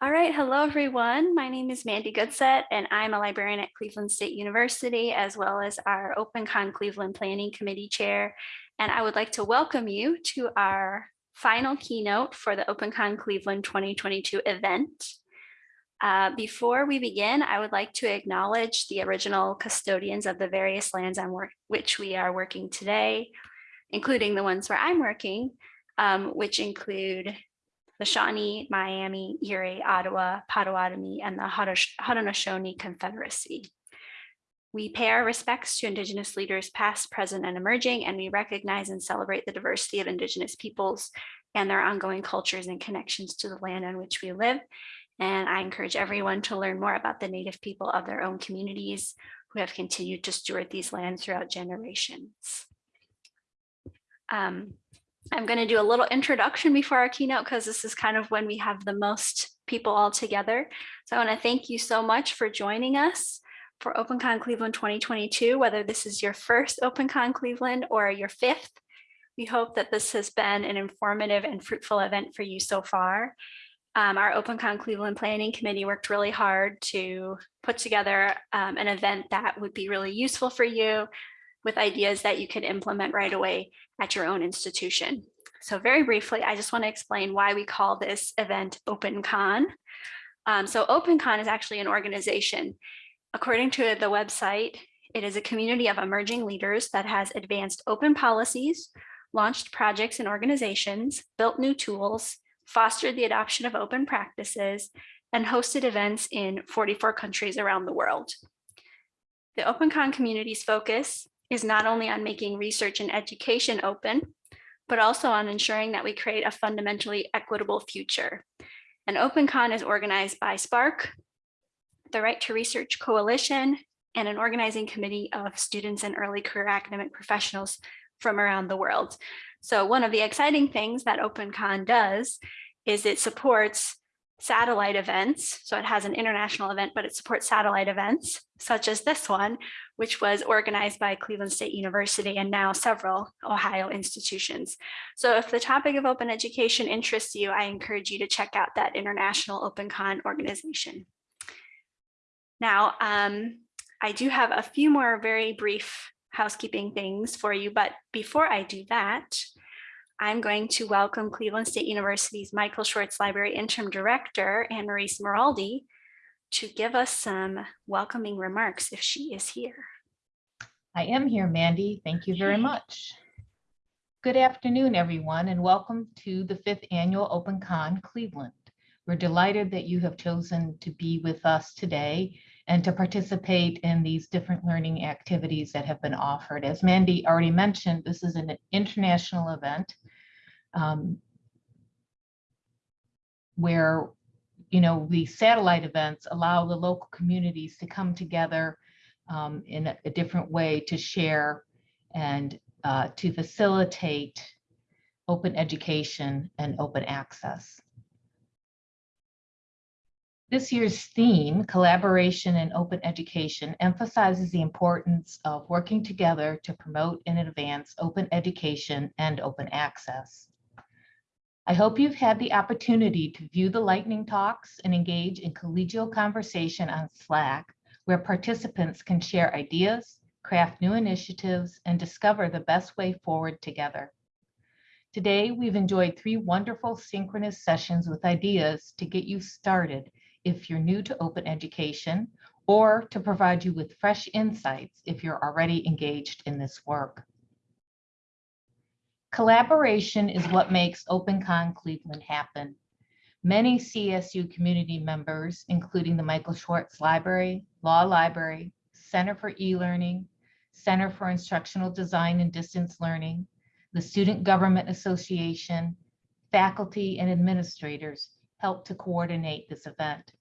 All right, hello everyone. My name is Mandy Goodsett and I'm a librarian at Cleveland State University as well as our OpenCon Cleveland Planning Committee Chair. And I would like to welcome you to our final keynote for the OpenCon Cleveland 2022 event. Uh, before we begin, I would like to acknowledge the original custodians of the various lands on which we are working today, including the ones where I'm working, um, which include the Shawnee, Miami, Erie, Ottawa, Potawatomi, and the Haudenosaunee Confederacy. We pay our respects to Indigenous leaders past, present, and emerging, and we recognize and celebrate the diversity of Indigenous peoples and their ongoing cultures and connections to the land on which we live. And I encourage everyone to learn more about the Native people of their own communities who have continued to steward these lands throughout generations. Um, I'm going to do a little introduction before our keynote because this is kind of when we have the most people all together. So I want to thank you so much for joining us for OpenCon Cleveland 2022, whether this is your first OpenCon Cleveland or your fifth. We hope that this has been an informative and fruitful event for you so far. Um, our OpenCon Cleveland Planning Committee worked really hard to put together um, an event that would be really useful for you with ideas that you could implement right away at your own institution. So very briefly, I just want to explain why we call this event OpenCon. Um, so OpenCon is actually an organization. According to the website, it is a community of emerging leaders that has advanced open policies, launched projects and organizations, built new tools, fostered the adoption of open practices, and hosted events in 44 countries around the world. The OpenCon community's focus is not only on making research and education open, but also on ensuring that we create a fundamentally equitable future. And OpenCon is organized by SPARC, the Right to Research Coalition, and an organizing committee of students and early career academic professionals from around the world. So one of the exciting things that OpenCon does is it supports satellite events. So it has an international event, but it supports satellite events such as this one, which was organized by Cleveland State University and now several Ohio institutions. So if the topic of open education interests you, I encourage you to check out that international OpenCon organization. Now, um, I do have a few more very brief housekeeping things for you, but before I do that, I'm going to welcome Cleveland State University's Michael Schwartz Library Interim Director, Anne-Marie Smeraldi, to give us some welcoming remarks if she is here. I am here, Mandy. Thank you very much. Good afternoon, everyone, and welcome to the fifth annual OpenCon Cleveland. We're delighted that you have chosen to be with us today and to participate in these different learning activities that have been offered. As Mandy already mentioned, this is an international event um, where you know the satellite events allow the local communities to come together um, in a, a, different way to share and uh, to facilitate open education and open access. This year's theme, Collaboration and Open Education, emphasizes the importance of working together to promote and advance open education and open access. I hope you've had the opportunity to view the lightning talks and engage in collegial conversation on Slack, where participants can share ideas, craft new initiatives, and discover the best way forward together. Today, we've enjoyed three wonderful synchronous sessions with ideas to get you started if you're new to open education or to provide you with fresh insights if you're already engaged in this work. Collaboration is what makes OpenCon Cleveland happen. Many CSU community members, including the Michael Schwartz Library, Law Library, Center for E-Learning, Center for Instructional Design and Distance Learning, the Student Government Association, faculty and administrators help to coordinate this event.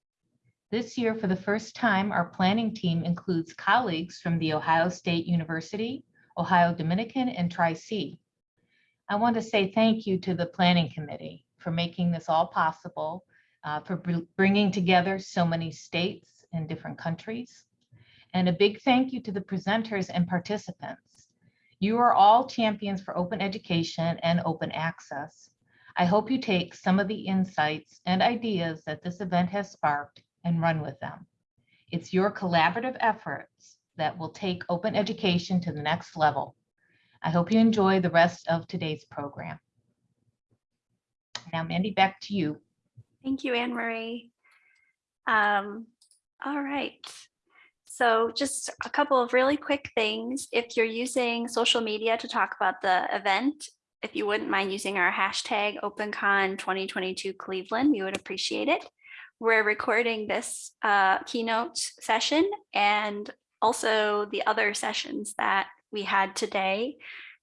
This year, for the first time, our planning team includes colleagues from the Ohio State University, Ohio Dominican, and Tri-C. I want to say thank you to the planning committee for making this all possible, uh, for bringing together so many states and different countries. And a big thank you to the presenters and participants. You are all champions for open education and open access. I hope you take some of the insights and ideas that this event has sparked and run with them. It's your collaborative efforts that will take open education to the next level. I hope you enjoy the rest of today's program. Now, Mandy, back to you. Thank you, Anne Marie. Um, all right. So just a couple of really quick things. If you're using social media to talk about the event, if you wouldn't mind using our hashtag OpenCon 2022 Cleveland, we would appreciate it. We're recording this uh, keynote session and also the other sessions that we had today.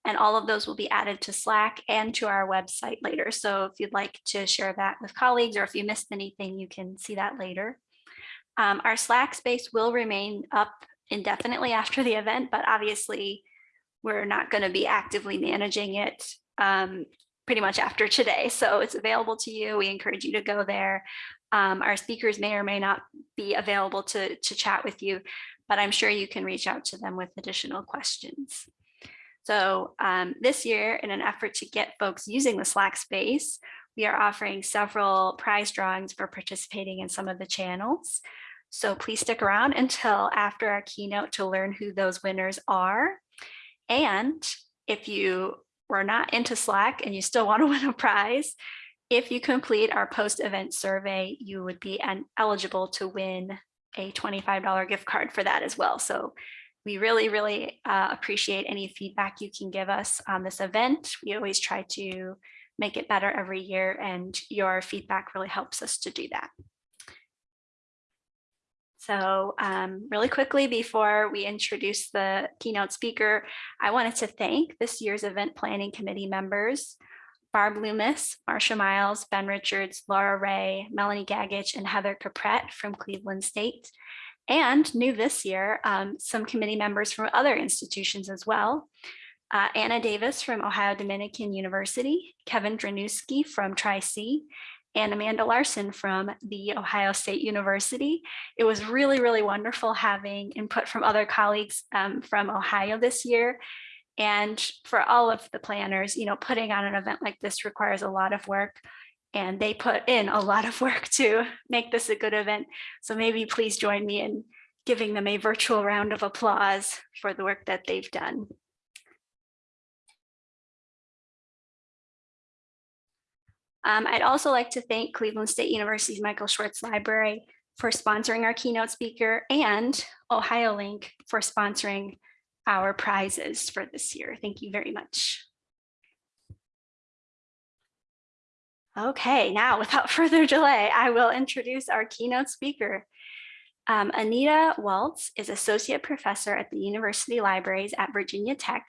And all of those will be added to Slack and to our website later. So if you'd like to share that with colleagues or if you missed anything, you can see that later. Um, our Slack space will remain up indefinitely after the event, but obviously we're not going to be actively managing it um, pretty much after today. So it's available to you. We encourage you to go there. Um, our speakers may or may not be available to, to chat with you, but I'm sure you can reach out to them with additional questions. So um, this year, in an effort to get folks using the Slack space, we are offering several prize drawings for participating in some of the channels. So please stick around until after our keynote to learn who those winners are. And if you were not into Slack and you still want to win a prize, if you complete our post-event survey, you would be eligible to win a $25 gift card for that as well. So we really, really uh, appreciate any feedback you can give us on this event. We always try to make it better every year and your feedback really helps us to do that. So um, really quickly before we introduce the keynote speaker, I wanted to thank this year's event planning committee members, Barb Loomis, Marsha Miles, Ben Richards, Laura Ray, Melanie Gagich, and Heather Caprette from Cleveland State. And new this year, um, some committee members from other institutions as well. Uh, Anna Davis from Ohio Dominican University, Kevin Dranowski from Tri-C, and Amanda Larson from the Ohio State University. It was really, really wonderful having input from other colleagues um, from Ohio this year. And for all of the planners, you know, putting on an event like this requires a lot of work and they put in a lot of work to make this a good event. So maybe please join me in giving them a virtual round of applause for the work that they've done. Um, I'd also like to thank Cleveland State University's Michael Schwartz Library for sponsoring our keynote speaker and OhioLink for sponsoring our prizes for this year. Thank you very much. Okay, now without further delay, I will introduce our keynote speaker. Um, Anita Walz is Associate Professor at the University Libraries at Virginia Tech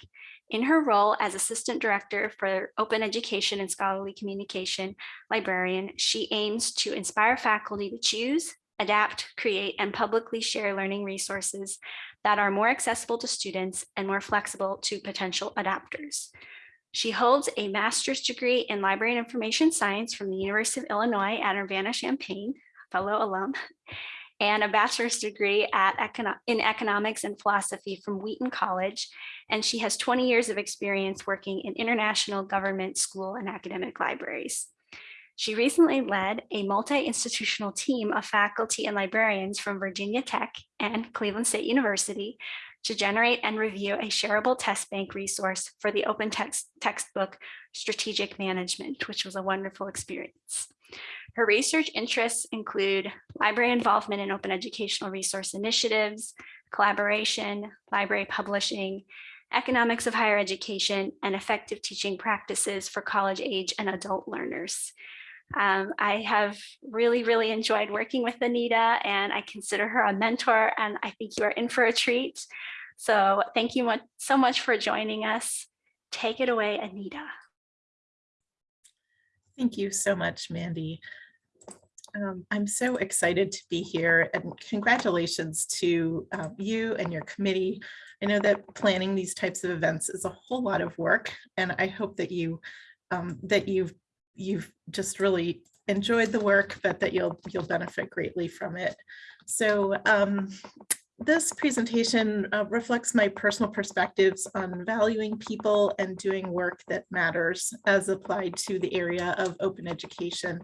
in her role as Assistant Director for Open Education and Scholarly Communication Librarian, she aims to inspire faculty to choose, adapt, create, and publicly share learning resources that are more accessible to students and more flexible to potential adapters. She holds a master's degree in library and information science from the University of Illinois at Urbana-Champaign, fellow alum, and a bachelor's degree at econo in economics and philosophy from Wheaton College. And she has 20 years of experience working in international government school and academic libraries. She recently led a multi-institutional team of faculty and librarians from Virginia Tech and Cleveland State University to generate and review a shareable test bank resource for the open text textbook Strategic Management, which was a wonderful experience. Her research interests include library involvement in open educational resource initiatives, collaboration, library publishing, economics of higher education, and effective teaching practices for college age and adult learners. Um, I have really, really enjoyed working with Anita and I consider her a mentor and I think you are in for a treat. So thank you so much for joining us. Take it away, Anita. Thank you so much, Mandy. Um, I'm so excited to be here and congratulations to uh, you and your committee. I know that planning these types of events is a whole lot of work and I hope that you um, that you've you've just really enjoyed the work but that you'll you'll benefit greatly from it. So um, this presentation uh, reflects my personal perspectives on valuing people and doing work that matters as applied to the area of open education.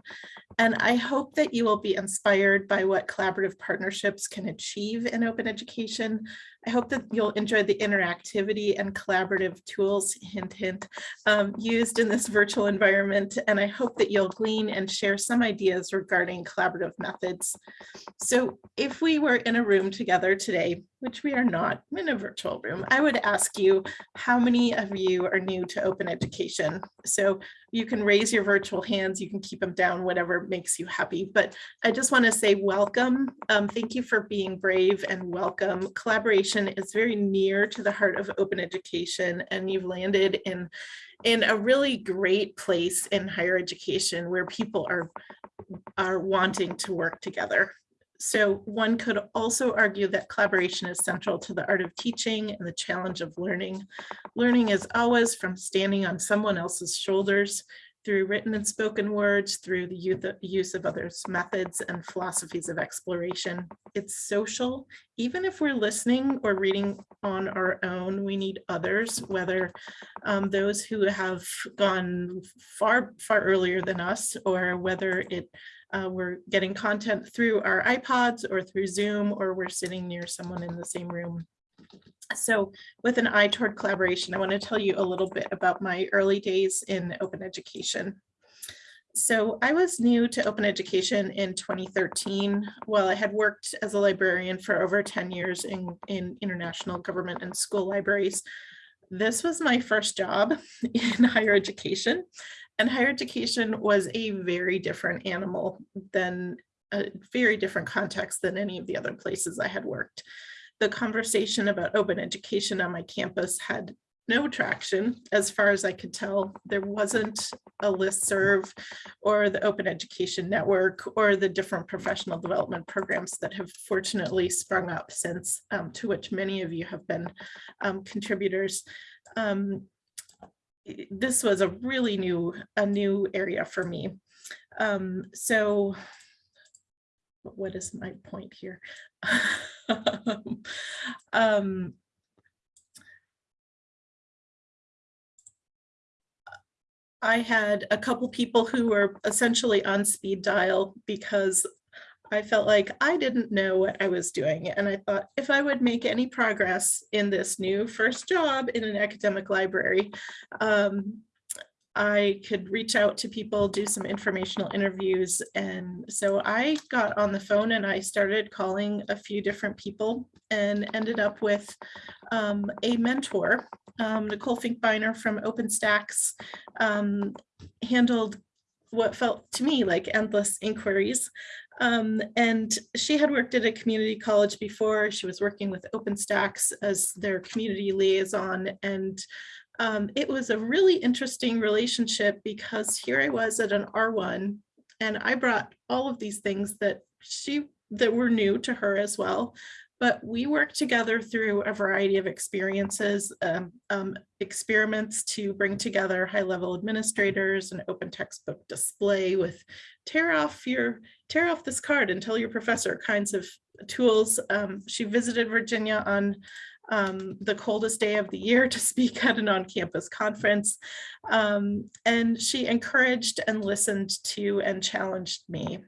And I hope that you will be inspired by what collaborative partnerships can achieve in open education. I hope that you'll enjoy the interactivity and collaborative tools, hint, hint, um, used in this virtual environment. And I hope that you'll glean and share some ideas regarding collaborative methods. So if we were in a room together today, which we are not in a virtual room, I would ask you how many of you are new to open education. So you can raise your virtual hands, you can keep them down, whatever makes you happy. But I just want to say welcome. Um, thank you for being brave and welcome. Collaboration is very near to the heart of open education and you've landed in, in a really great place in higher education where people are, are wanting to work together. So one could also argue that collaboration is central to the art of teaching and the challenge of learning. Learning is always from standing on someone else's shoulders through written and spoken words, through the use of others' methods and philosophies of exploration. It's social. Even if we're listening or reading on our own, we need others, whether um, those who have gone far, far earlier than us, or whether it uh, we're getting content through our iPods or through Zoom, or we're sitting near someone in the same room. So with an eye toward collaboration, I want to tell you a little bit about my early days in open education. So I was new to open education in 2013. While I had worked as a librarian for over 10 years in, in international government and school libraries, this was my first job in higher education. And higher education was a very different animal than a very different context than any of the other places I had worked. The conversation about open education on my campus had no traction as far as I could tell. There wasn't a listserv or the Open Education Network or the different professional development programs that have fortunately sprung up since, um, to which many of you have been um, contributors. Um, this was a really new, a new area for me. Um, so what is my point here? um, I had a couple people who were essentially on speed dial because I felt like I didn't know what I was doing. And I thought if I would make any progress in this new first job in an academic library, um, I could reach out to people, do some informational interviews. And so I got on the phone and I started calling a few different people and ended up with um, a mentor, um, Nicole Finkbeiner from OpenStax, um, handled what felt to me like endless inquiries. Um, and she had worked at a community college before. She was working with OpenStax as their community liaison. And um, it was a really interesting relationship because here I was at an R1 and I brought all of these things that she that were new to her as well. But we work together through a variety of experiences, um, um, experiments to bring together high-level administrators, an open textbook display with tear off your tear off this card and tell your professor kinds of tools. Um, she visited Virginia on um, the coldest day of the year to speak at an on-campus conference. Um, and she encouraged and listened to and challenged me.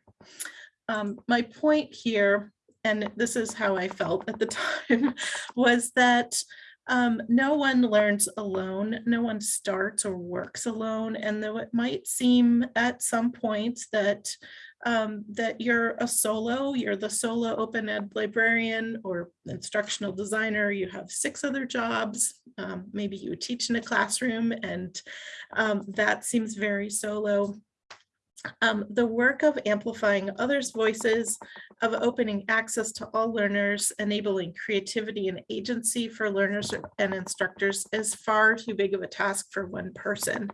Um, my point here, and this is how I felt at the time, was that um, no one learns alone, no one starts or works alone. And though it might seem at some point that um, that you're a solo, you're the solo open ed librarian or instructional designer, you have six other jobs, um, maybe you teach in a classroom and um, that seems very solo. Um, the work of amplifying others' voices, of opening access to all learners, enabling creativity and agency for learners and instructors is far too big of a task for one person.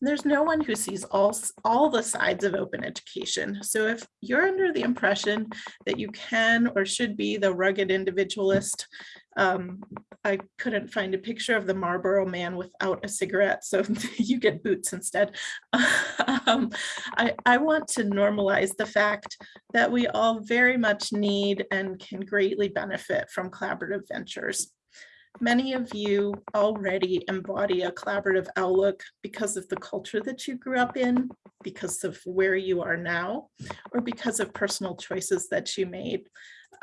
There's no one who sees all, all the sides of open education. So if you're under the impression that you can or should be the rugged individualist, um, I couldn't find a picture of the Marlboro man without a cigarette, so you get boots instead. Um, I, I want to normalize the fact that we all very much need and can greatly benefit from collaborative ventures. Many of you already embody a collaborative outlook because of the culture that you grew up in, because of where you are now, or because of personal choices that you made.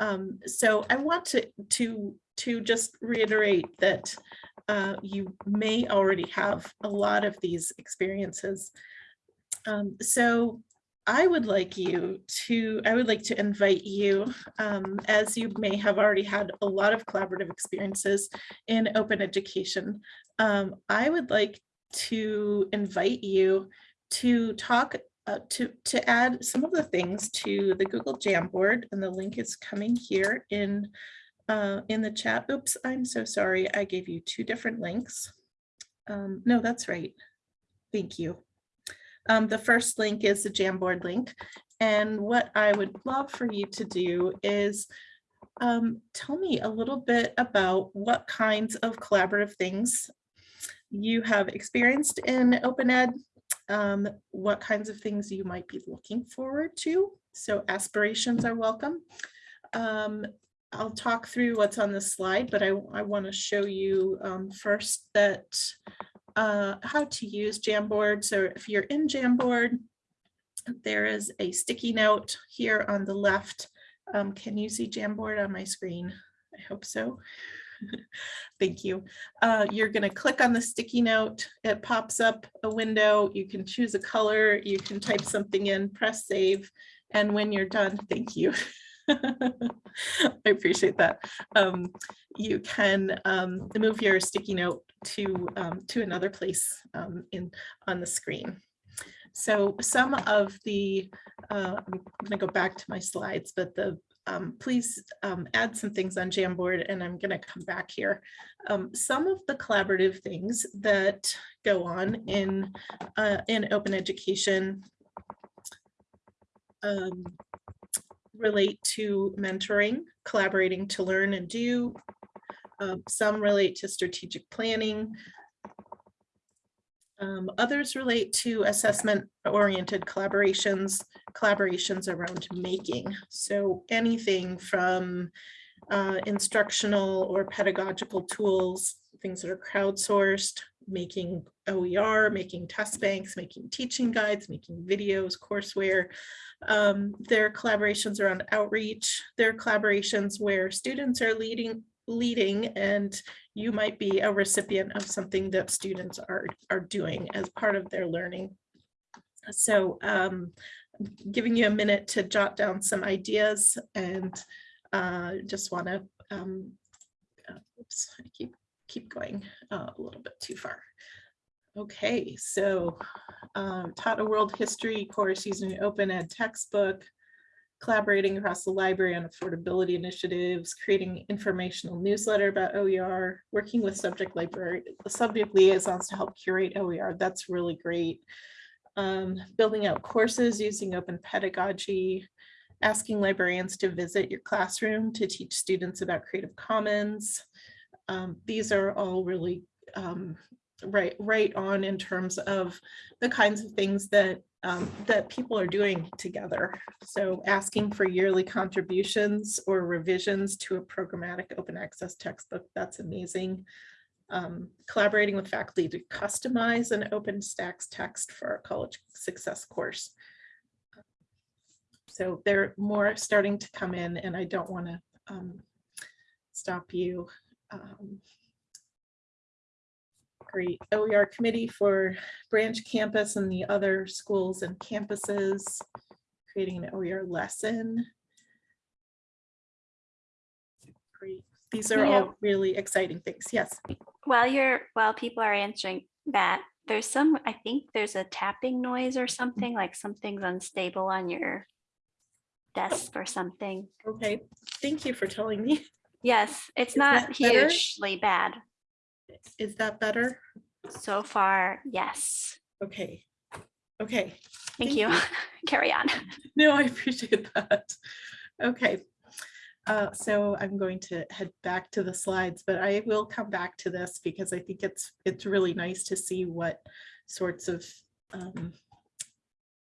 Um, so I want to, to, to just reiterate that uh, you may already have a lot of these experiences. Um, so I would like you to, I would like to invite you, um, as you may have already had a lot of collaborative experiences in open education. Um, I would like to invite you to talk, uh, to, to add some of the things to the Google Jamboard, and the link is coming here in, uh, in the chat. Oops, I'm so sorry. I gave you two different links. Um, no, that's right. Thank you. Um, the first link is the Jamboard link. And what I would love for you to do is um, tell me a little bit about what kinds of collaborative things you have experienced in open ed, um, what kinds of things you might be looking forward to. So aspirations are welcome. Um, I'll talk through what's on the slide, but I, I want to show you um, first that uh, how to use Jamboard. So if you're in Jamboard, there is a sticky note here on the left. Um, can you see Jamboard on my screen? I hope so. Thank you. Uh, you're going to click on the sticky note. It pops up a window. You can choose a color. You can type something in, press save. And when you're done, thank you. I appreciate that. Um, you can um, move your sticky note to um, to another place um, in on the screen. So some of the, uh, I'm going to go back to my slides, but the um, please um, add some things on Jamboard and I'm going to come back here. Um, some of the collaborative things that go on in uh, in open education um, relate to mentoring, collaborating to learn and do. Um, some relate to strategic planning. Um, others relate to assessment oriented collaborations, collaborations around making. So anything from uh, instructional or pedagogical tools, things that are crowdsourced, making OER, making test banks, making teaching guides, making videos, courseware. Um, there are collaborations around outreach. There are collaborations where students are leading leading and you might be a recipient of something that students are are doing as part of their learning. So um, giving you a minute to jot down some ideas and uh, just want to um, uh, oops, I keep keep going uh, a little bit too far. Okay, so um, taught a world history course using an open ed textbook, collaborating across the library on affordability initiatives, creating informational newsletter about OER, working with subject library, subject liaisons to help curate OER. That's really great. Um, building out courses using open pedagogy, asking librarians to visit your classroom to teach students about Creative Commons. Um, these are all really um, right, right on in terms of the kinds of things that um, that people are doing together. So asking for yearly contributions or revisions to a programmatic open access textbook, that's amazing. Um, collaborating with faculty to customize an OpenStax text for our college success course. So there are more starting to come in and I don't want to um, stop you. Um, great OER committee for branch campus and the other schools and campuses, creating an OER lesson. Great. These are Yeah. all really exciting things. Yes. While you're, while people are answering that, there's some, I think there's a tapping noise or something, like something's unstable on your desk or something. Okay. Thank you for telling me. Yes, it's Is that not better? hugely bad. Is that better? So far, yes. Okay, okay. Thank Thank you. you. Carry on. No, I appreciate that. Okay. Uh, so I'm going to head back to the slides, but I will come back to this because I think it's, it's really nice to see what sorts of um,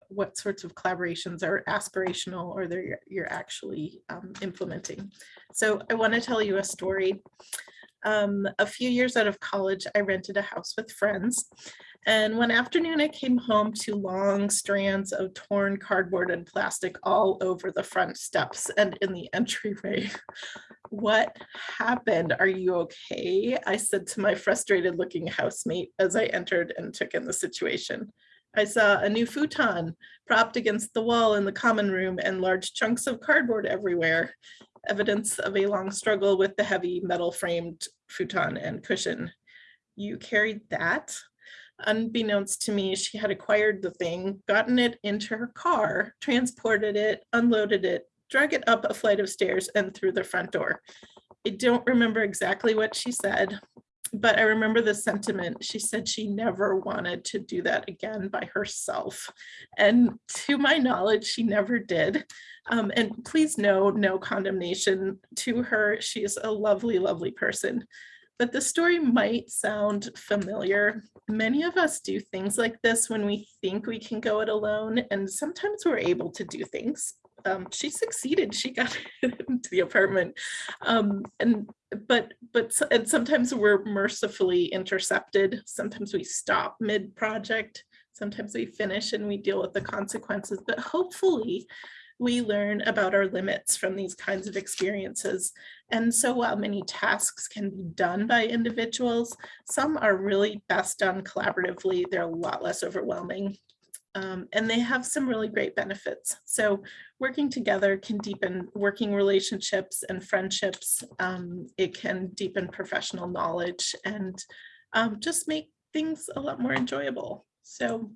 what sorts of collaborations are aspirational or they're, you're actually um, implementing. So I want to tell you a story. Um, a few years out of college, I rented a house with friends. And one afternoon I came home to long strands of torn cardboard and plastic all over the front steps and in the entryway. What happened? Are you okay? I said to my frustrated looking housemate as I entered and took in the situation. I saw a new futon propped against the wall in the common room and large chunks of cardboard everywhere. Evidence of a long struggle with the heavy metal framed futon and cushion. You carried that? Unbeknownst to me, she had acquired the thing, gotten it into her car, transported it, unloaded it, drug it up a flight of stairs and through the front door. I don't remember exactly what she said, but I remember the sentiment. She said she never wanted to do that again by herself. And to my knowledge, she never did. Um, and please know, no condemnation to her. She is a lovely, lovely person. But the story might sound familiar. Many of us do things like this when we think we can go it alone, and sometimes we're able to do things. Um, she succeeded. She got into the apartment, um, and but but and sometimes we're mercifully intercepted. Sometimes we stop mid project. Sometimes we finish and we deal with the consequences. But hopefully, we learn about our limits from these kinds of experiences. And so while many tasks can be done by individuals, some are really best done collaboratively. They're a lot less overwhelming. Um, and they have some really great benefits. So working together can deepen working relationships and friendships. Um, it can deepen professional knowledge and um, just make things a lot more enjoyable. So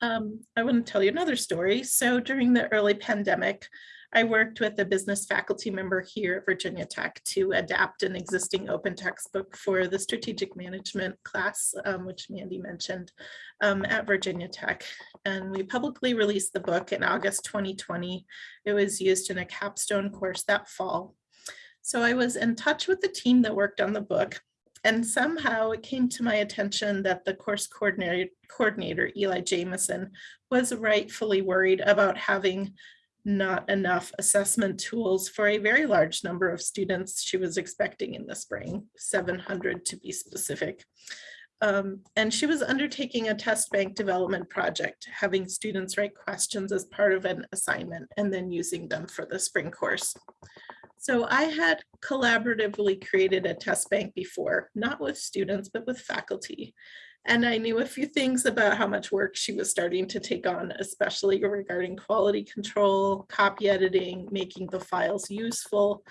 um, I want to tell you another story. So during the early pandemic, I worked with a business faculty member here at Virginia Tech to adapt an existing open textbook for the strategic management class, um, which Mandy mentioned um, at Virginia Tech. And we publicly released the book in August 2020. It was used in a capstone course that fall. So I was in touch with the team that worked on the book and somehow it came to my attention that the course coordinator, coordinator Eli Jamison was rightfully worried about having not enough assessment tools for a very large number of students she was expecting in the spring, 700 to be specific. Um, and she was undertaking a test bank development project, having students write questions as part of an assignment and then using them for the spring course. So I had collaboratively created a test bank before, not with students, but with faculty. And I knew a few things about how much work she was starting to take on, especially regarding quality control, copy editing, making the files useful,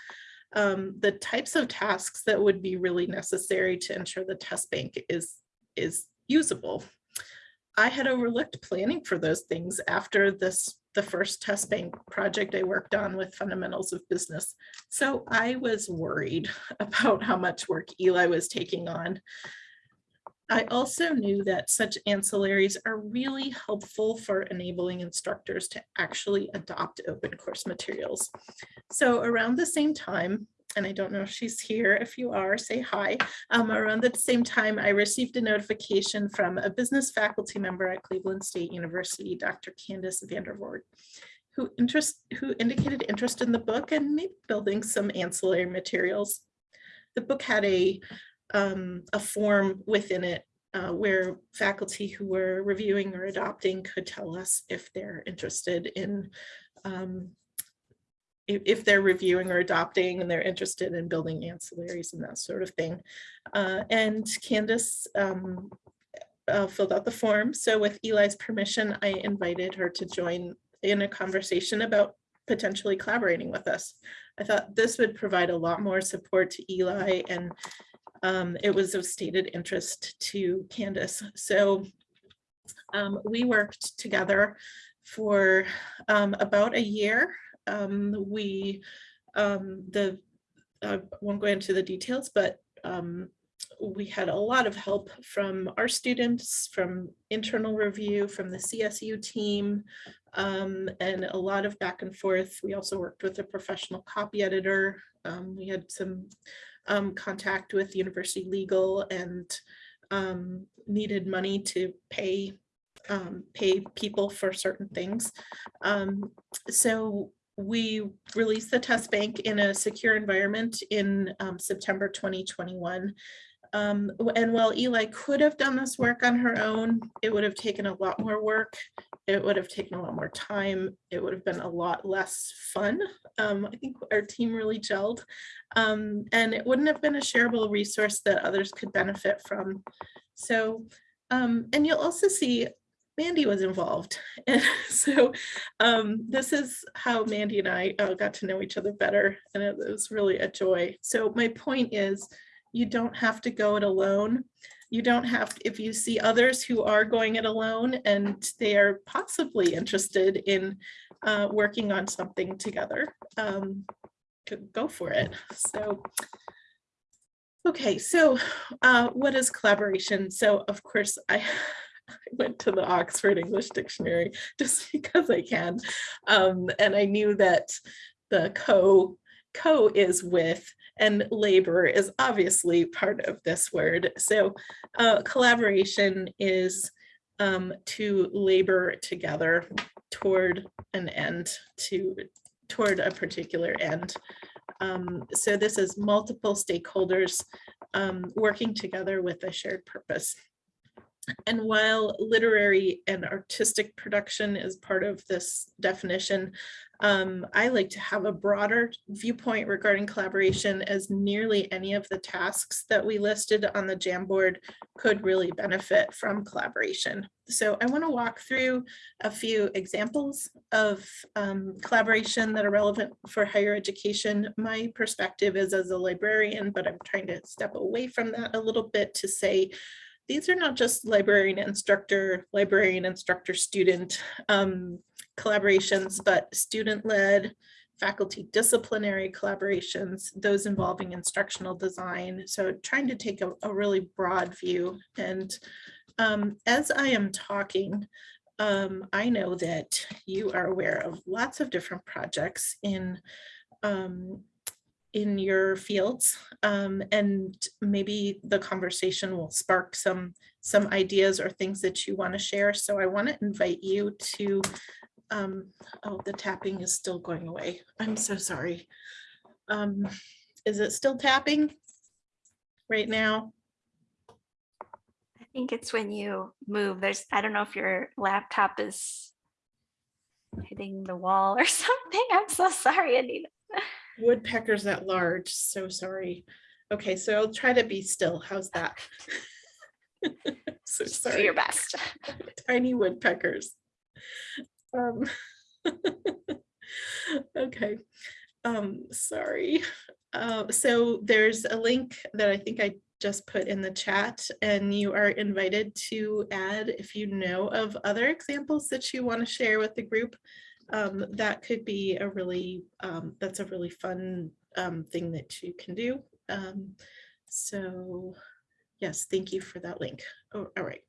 um, the types of tasks that would be really necessary to ensure the test bank is, is usable. I had overlooked planning for those things after this the first test bank project I worked on with fundamentals of business. So I was worried about how much work Eli was taking on. I also knew that such ancillaries are really helpful for enabling instructors to actually adopt open course materials. So around the same time, and I don't know if she's here. If you are, say hi. Um, around the same time, I received a notification from a business faculty member at Cleveland State University, Dr. Candace Vandervoort, who interest who indicated interest in the book and maybe building some ancillary materials. The book had a um, a form within it uh, where faculty who were reviewing or adopting could tell us if they're interested in um, if, they're reviewing or adopting and they're interested in building ancillaries and that sort of thing. Uh, and Candace um, uh, filled out the form. So with Eli's permission, I invited her to join in a conversation about potentially collaborating with us. I thought this would provide a lot more support to Eli and um, it was of stated interest to Candace. So um, we worked together for um, about a year um, we, um, the, I won't go into the details, but um, we had a lot of help from our students, from internal review, from the CSU team, um, and a lot of back and forth. We also worked with a professional copy editor. Um, we had some um, contact with University Legal and um, needed money to pay um, pay people for certain things. Um, so we released the test bank in a secure environment in um, September 2021. Um, and while Eli could have done this work on her own, it would have taken a lot more work. It would have taken a lot more time. It would have been a lot less fun. Um, I think our team really gelled. Um, and it wouldn't have been a shareable resource that others could benefit from. So, um, and you'll also see Mandy was involved. And so um, this is how Mandy and I uh, got to know each other better. And it was really a joy. So my point is, you don't have to go it alone. You don't have, if you see others who are going it alone and they are possibly interested in uh, working on something together, um, go- for it. So Okay, so uh, what is collaboration? So of course, I I went to the Oxford English Dictionary just because I can. Um, and I knew that the co, co is with and labor is obviously part of this word. So uh, collaboration is um, to labor together toward an end, to toward a particular end. Um, so this is multiple stakeholders um, working together with a shared purpose. And while literary and artistic production is part of this definition, um, I like to have a broader viewpoint regarding collaboration as nearly any of the tasks that we listed on the Jamboard could really benefit from collaboration. So I want to walk through a few examples of um, collaboration that are relevant for higher education. My perspective is as a librarian, but I'm trying to step away from that a little bit to say, these are not just librarian instructor, librarian instructor student um, collaborations, but student-led, faculty disciplinary collaborations, those involving instructional design. So trying to take a, a really broad view. And um, as I am talking, um, I know that you are aware of lots of different projects in um, in your fields um, and maybe the conversation will spark some some ideas or things that you want to share. So I want to invite you to, um, oh, the tapping is still going away. I'm so sorry. Um, is it still tapping right now? I think it's when you move, there's, I don't know if your laptop is hitting the wall or something. I'm so sorry, Anita. Woodpeckers at large, so sorry. Okay, so I'll try to be still. How's that? So Just do sorry. your best. tiny woodpeckers. Um, okay, um, sorry. Uh, so there's a link that I think I just put in the chat and you are invited to add if you know of other examples that you want to share with the group. Um, that could be a really, um, that's a really fun um, thing that you can do. Um, so yes, thank you for that link. Oh, all right.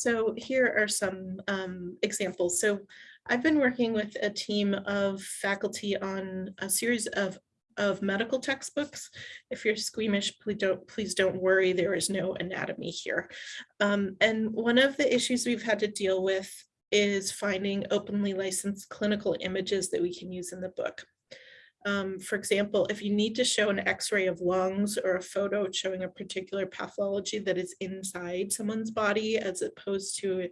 So here are some um, examples. So I've been working with a team of faculty on a series of of medical textbooks. If you're squeamish, please don't please don't worry. There is no anatomy here. Um, and one of the issues we've had to deal with is finding openly licensed clinical images that we can use in the book. Um, for example, if you need to show an x-ray of lungs or a photo showing a particular pathology that is inside someone's body as opposed to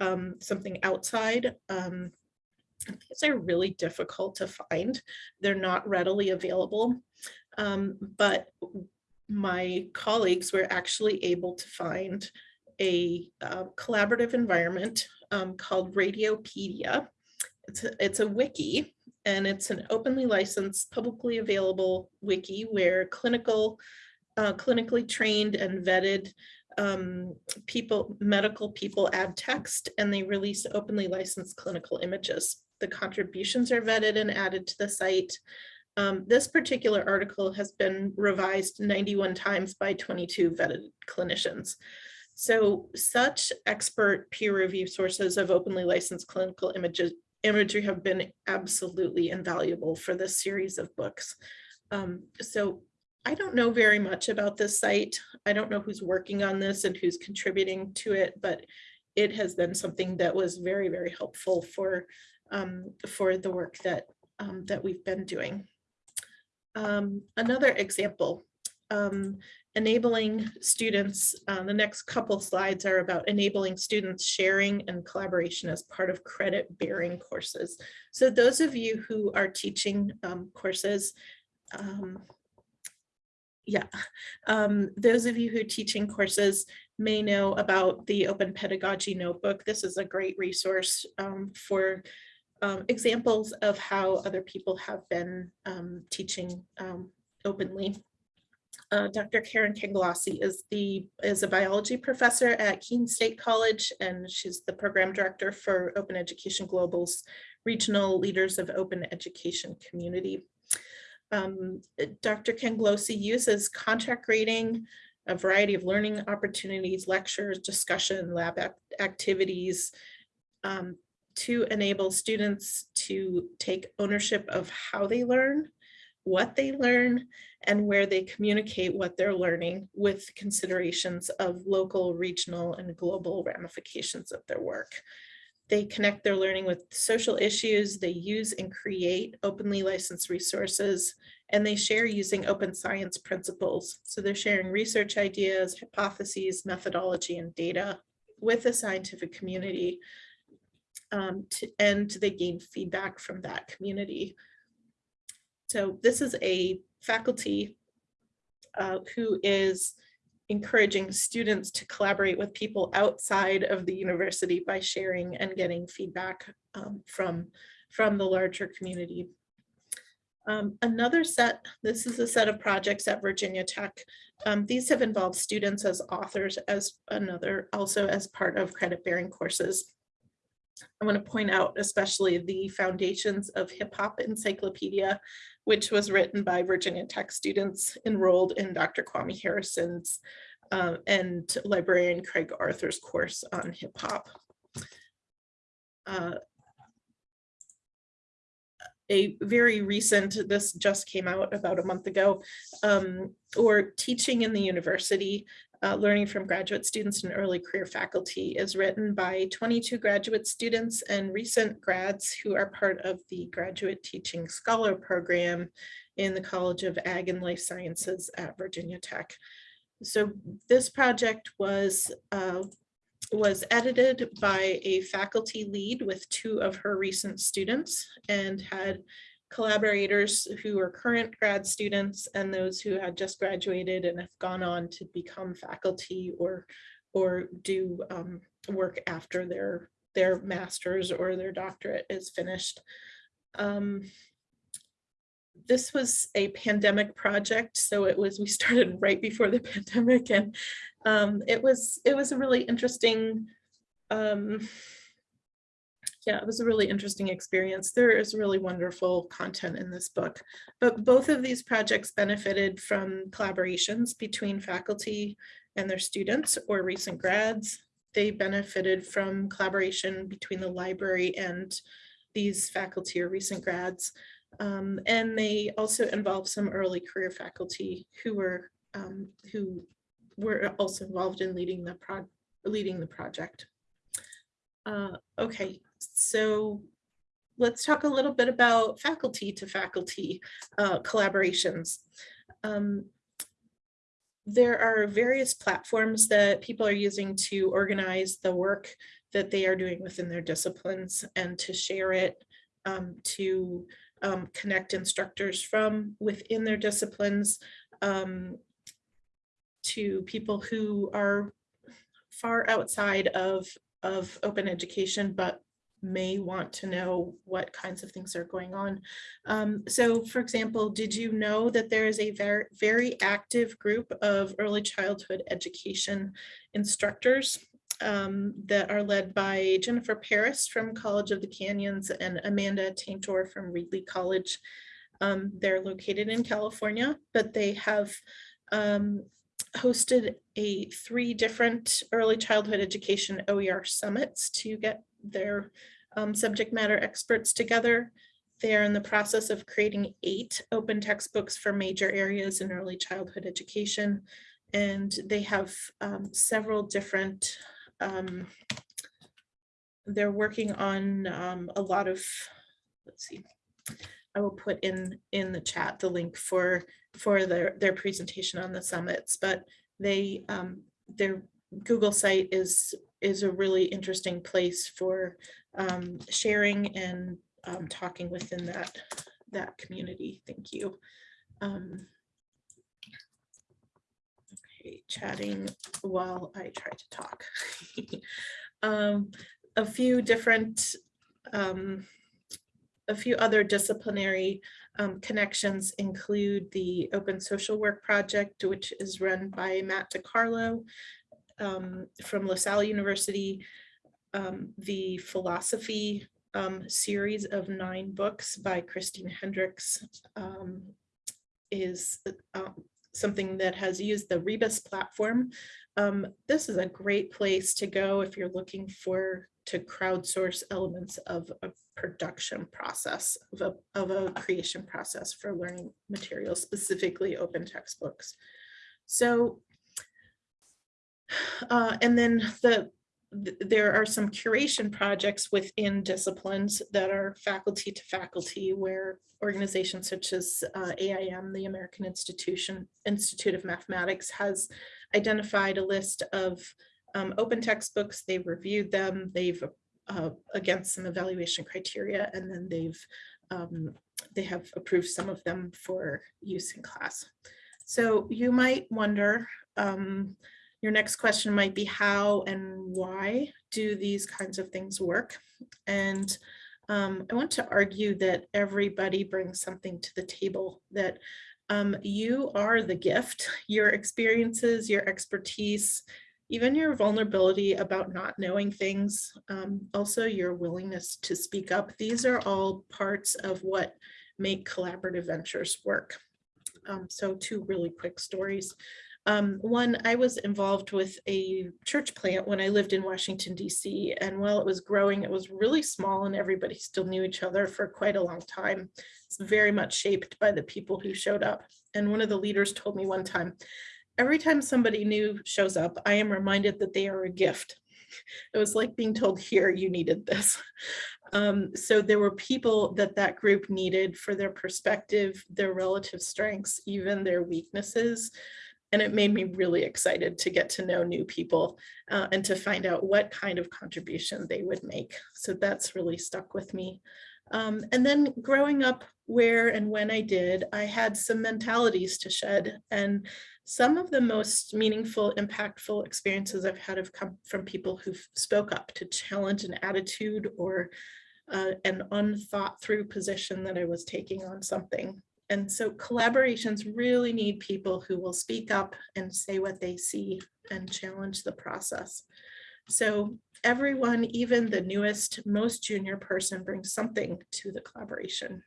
um, something outside, um, these are really difficult to find. They're not readily available. Um, but my colleagues were actually able to find a uh, collaborative environment um, called Radiopaedia. It's a, it's a wiki and it's an openly licensed, publicly available wiki where clinical, uh, clinically trained and vetted um, people, medical people add text and they release openly licensed clinical images. The contributions are vetted and added to the site. Um, this particular article has been revised 91 times by 22 vetted clinicians. So such expert peer review sources of openly licensed clinical images imagery have been absolutely invaluable for this series of books. Um, so I don't know very much about this site. I don't know who's working on this and who's contributing to it, but it has been something that was very, very helpful for, um, for the work that, um, that we've been doing. Um, another example, um, enabling students, uh, the next couple slides are about enabling students sharing and collaboration as part of credit bearing courses. So those of you who are teaching um, courses, um, yeah, um, those of you who are teaching courses may know about the Open Pedagogy Notebook. This is a great resource um, for um, examples of how other people have been um, teaching openly. Uh, Dr. Karen Cangialosi is the is a biology professor at Keene State College, and she's the program director for Open Education Global's Regional Leaders of Open Education Community. Um, Dr. Cangialosi uses contract grading, a variety of learning opportunities, lectures, discussion, lab activities um, to enable students to take ownership of how they learn, what they learn, and where they communicate what they're learning with considerations of local, regional, and global ramifications of their work. They connect their learning with social issues, they use and create openly licensed resources, and they share using open science principles. So they're sharing research ideas, hypotheses, methodology, and data with the scientific community. Um, to, and they gain feedback from that community. So this is a faculty uh, who is encouraging students to collaborate with people outside of the university by sharing and getting feedback um, from, from the larger community. Um, another set, this is a set of projects at Virginia Tech. Um, these have involved students as authors as another, also as part of credit bearing courses. I want to point out especially the Foundations of Hip Hop Encyclopedia, which was written by Virginia Tech students enrolled in Dr. Kwame Harrison's uh, and librarian Craig Arthur's course on hip hop. Uh, a very recent, this just came out about a month ago, um, or teaching in the university, uh, learning from graduate students and early career faculty is written by 22 graduate students and recent grads who are part of the graduate teaching scholar program in the College of Ag and Life Sciences at Virginia Tech. So this project was uh, was edited by a faculty lead with two of her recent students and had collaborators who are current grad students and those who had just graduated and have gone on to become faculty or or do um, work after their their master's or their doctorate is finished. Um, this was a pandemic project, so it was we started right before the pandemic, and um, it was it was a really interesting. Yeah, it was a really interesting experience. There is really wonderful content in this book, but both of these projects benefited from collaborations between faculty and their students or recent grads. They benefited from collaboration between the library and these faculty or recent grads. Um, and they also involved some early career faculty who were um, who were also involved in leading the leading the project. Uh, okay, so let's talk a little bit about faculty to faculty uh, collaborations. Um, there are various platforms that people are using to organize the work that they are doing within their disciplines and to share it, um, to um, connect instructors from within their disciplines um, to people who are far outside of, of open education, but may want to know what kinds of things are going on. Um, so for example, did you know that there is a very, very active group of early childhood education instructors um, that are led by Jennifer Paris from College of the Canyons and Amanda Taintor from Reedley College. Um, they're located in California, but they have um, hosted a three different early childhood education OER summits to get their um, subject matter experts together. They are in the process of creating eight open textbooks for major areas in early childhood education. And they have um, several different, um, they're working on um, a lot of, let's see, I will put in, in the chat the link for, for their, their presentation on the summits, but they, um, their Google site is, is a really interesting place for um, sharing and um, talking within that, that community. Thank you. Um, okay, chatting while I try to talk. um, a few different, um, a few other disciplinary um, connections include the Open Social Work Project, which is run by Matt DeCarlo um, from LaSalle University, um, the philosophy um, series of nine books by Christine Hendricks um, is uh, something that has used the Rebus platform. Um, this is a great place to go if you're looking for to crowdsource elements of a production process of a, of a creation process for learning materials, specifically open textbooks. So, uh, and then the th- there are some curation projects within disciplines that are faculty to faculty where organizations such as uh, AIM, the American Institution Institute of Mathematics has identified a list of um, open textbooks, they've reviewed them, they've uh, against some evaluation criteria, and then they've um, they have approved some of them for use in class. So you might wonder, um, your next question might be how and why do these kinds of things work? And um, I want to argue that everybody brings something to the table that um, you are the gift, your experiences, your expertise, even your vulnerability about not knowing things, um, also your willingness to speak up. These are all parts of what make collaborative ventures work. Um, so two really quick stories. Um, one, I was involved with a church plant when I lived in Washington, DC. And while it was growing, it was really small and everybody still knew each other for quite a long time. It's very much shaped by the people who showed up. And one of the leaders told me one time, every time somebody new shows up, I am reminded that they are a gift. It was like being told here, you needed this. Um, so there were people that that group needed for their perspective, their relative strengths, even their weaknesses. And it made me really excited to get to know new people uh, and to find out what kind of contribution they would make. So that's really stuck with me. Um, and then growing up where and when I did, I had some mentalities to shed. And some of the most meaningful, impactful experiences I've had have come from people who spoke up to challenge an attitude or uh, an unthought through position that I was taking on something. And so collaborations really need people who will speak up and say what they see and challenge the process. So everyone, even the newest, most junior person brings something to the collaboration.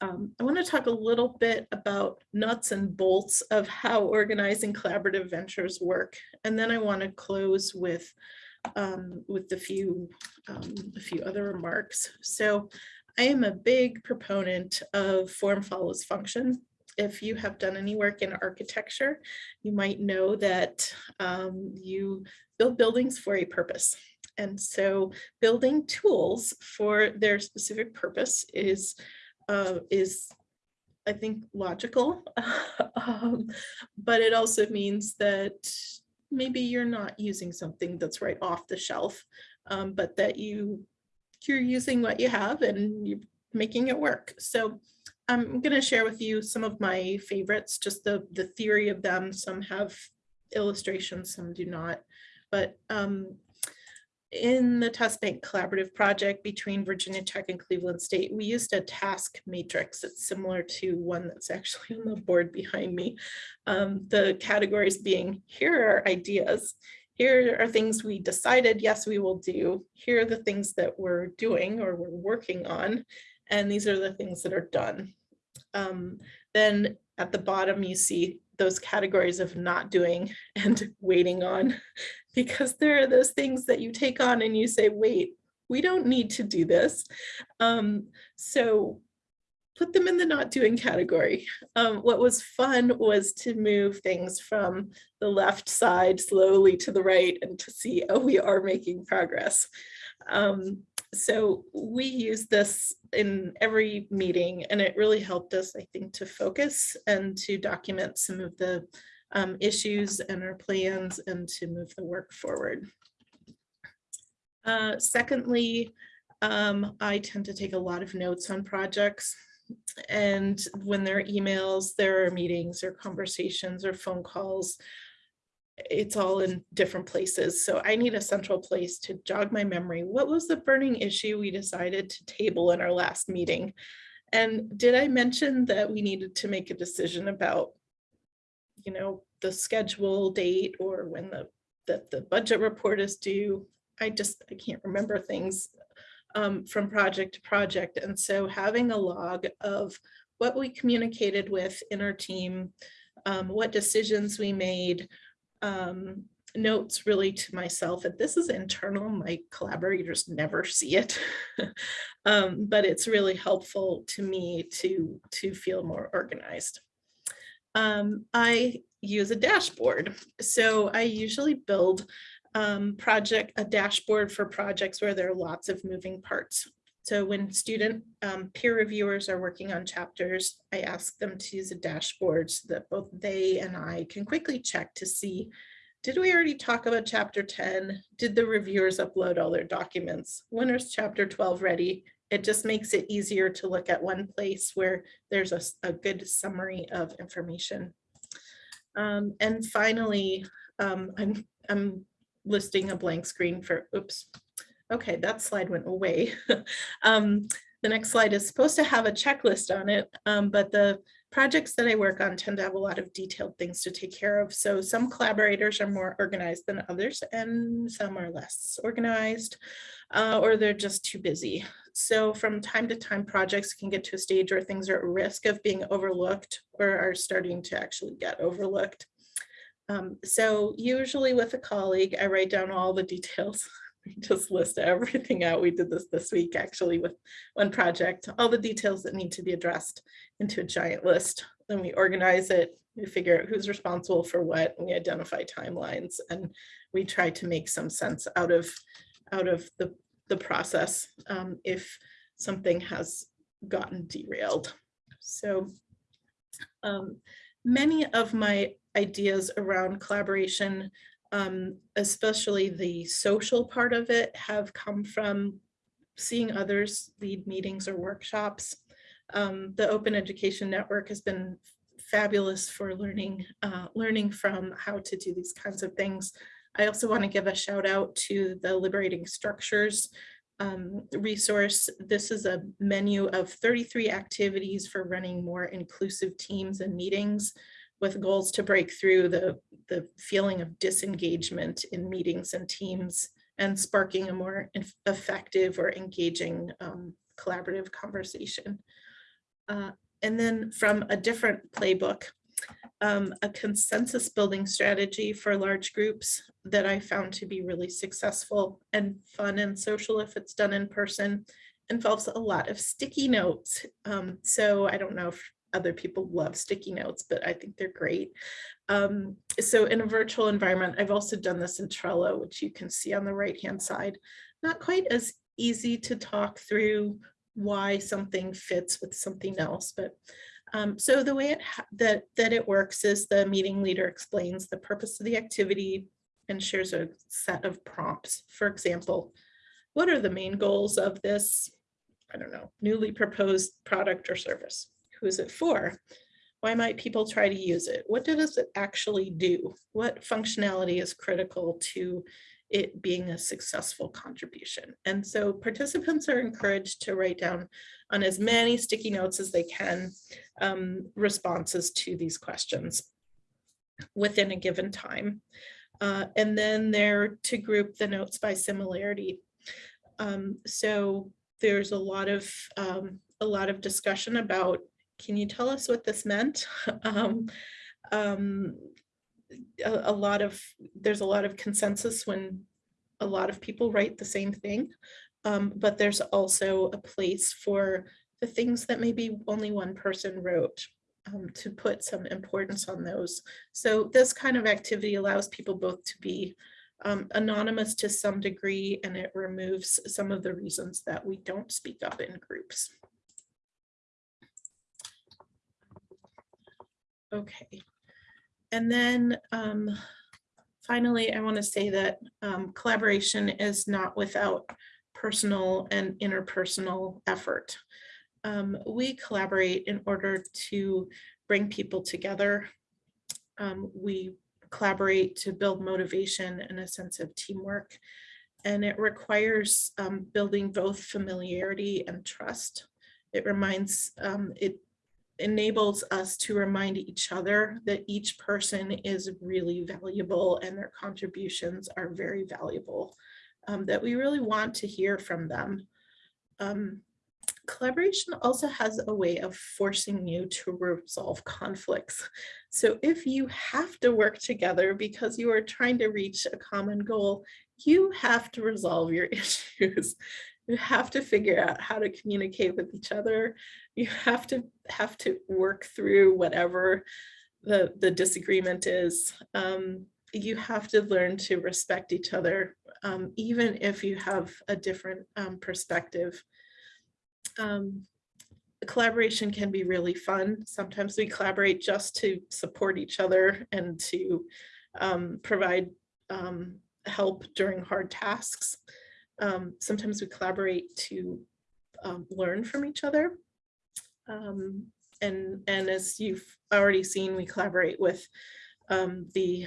Um, I want to talk a little bit about nuts and bolts of how organizing collaborative ventures work. And then I want to close with um, with a few, um, a few other remarks. So I am a big proponent of form follows function. If you have done any work in architecture, you might know that um, you build buildings for a purpose. And so building tools for their specific purpose is uh, is, I think, logical. um, but it also means that maybe you're not using something that's right off the shelf, um, but that you you're using what you have and you're making it work. So I'm going to share with you some of my favorites, just the the theory of them. Some have illustrations, some do not. But um, in the test bank collaborative project between Virginia Tech and Cleveland State, we used a task matrix. It's similar to one that's actually on the board behind me. Um, the categories being, here are ideas. Here are things we decided, yes, we will do. Here are the things that we're doing or we're working on. And these are the things that are done. Um, then at the bottom, you see those categories of not doing and waiting on, because there are those things that you take on and you say, wait, we don't need to do this. Um, so put them in the not doing category. Um, what was fun was to move things from the left side slowly to the right and to see, oh, we are making progress. Um, so we use this in every meeting and it really helped us, I think, to focus and to document some of the um, issues and our plans and to move the work forward. Uh, secondly, um, I tend to take a lot of notes on projects. And when there are emails, there are meetings or conversations or phone calls, it's all in different places. So I need a central place to jog my memory. What was the burning issue we decided to table in our last meeting? And did I mention that we needed to make a decision about, you know, the schedule date or when the that the budget report is due? I just, I can't remember things um, from project to project. And so having a log of what we communicated with in our team, um, what decisions we made, um, notes really to myself, and this is internal, my collaborators never see it. um, but it's really helpful to me to, to feel more organized. Um, I use a dashboard. So I usually build um, project, a dashboard for projects where there are lots of moving parts. So when student um, peer reviewers are working on chapters, I ask them to use a dashboard so that both they and I can quickly check to see, did we already talk about chapter 10? Did the reviewers upload all their documents? When is chapter 12 ready? It just makes it easier to look at one place where there's a, a good summary of information. Um, and finally, um, I'm, I'm listing a blank screen for, oops. Okay, that slide went away. um, the next slide is supposed to have a checklist on it, um, but the projects that I work on tend to have a lot of detailed things to take care of. So some collaborators are more organized than others and some are less organized uh, or they're just too busy. So from time to time, projects can get to a stage where things are at risk of being overlooked or are starting to actually get overlooked. Um, so usually with a colleague, I write down all the details. We just list everything out. We did this this week actually with one project, all the details that need to be addressed into a giant list. Then we organize it, we figure out who's responsible for what, and we identify timelines, and we try to make some sense out of out of the, the process um, if something has gotten derailed. So um, many of my ideas around collaboration, um, especially the social part of it, have come from seeing others lead meetings or workshops. Um, the Open Education Network has been fabulous for learning, uh, learning from how to do these kinds of things. I also want to give a shout out to the Liberating Structures um, resource. This is a menu of 33 activities for running more inclusive teams and meetings with goals to break through the, the feeling of disengagement in meetings and teams and sparking a more effective or engaging um, collaborative conversation. Uh, and then from a different playbook, um, a consensus building strategy for large groups that I found to be really successful and fun and social if it's done in person involves a lot of sticky notes. Um, so I don't know if other people love sticky notes, but I think they're great. Um, so in a virtual environment, I've also done this in Trello, which you can see on the right hand side. Not quite as easy to talk through why something fits with something else, but um, so the way it that, that it works is the meeting leader explains the purpose of the activity and shares a set of prompts. For example, what are the main goals of this, I don't know, newly proposed product or service? Who is it for? Why might people try to use it? What does it actually do? What functionality is critical to it being a successful contribution. And so participants are encouraged to write down on as many sticky notes as they can um, responses to these questions within a given time. Uh, and then they're to group the notes by similarity. Um, so there's a lot of, um, a lot of discussion about, can you tell us what this meant? Um, um, a, a lot of, there's a lot of consensus when a lot of people write the same thing. Um, but there's also a place for the things that maybe only one person wrote um, to put some importance on those. So this kind of activity allows people both to be um, anonymous to some degree, and it removes some of the reasons that we don't speak up in groups. Okay. And then um, finally, I want to say that um, collaboration is not without personal and interpersonal effort. Um, we collaborate in order to bring people together. Um, we collaborate to build motivation and a sense of teamwork. And it requires um, building both familiarity and trust. It reminds, um, it enables us to remind each other that each person is really valuable and their contributions are very valuable, um, that we really want to hear from them. Um, collaboration also has a way of forcing you to resolve conflicts. So if you have to work together because you are trying to reach a common goal, you have to resolve your issues. You have to figure out how to communicate with each other. You have to have to work through whatever the, the disagreement is. Um, you have to learn to respect each other, um, even if you have a different um, perspective um, collaboration can be really fun. Sometimes we collaborate just to support each other and to um, provide um, help during hard tasks. Um, sometimes we collaborate to um, learn from each other. Um, and, and as you've already seen, we collaborate with um, the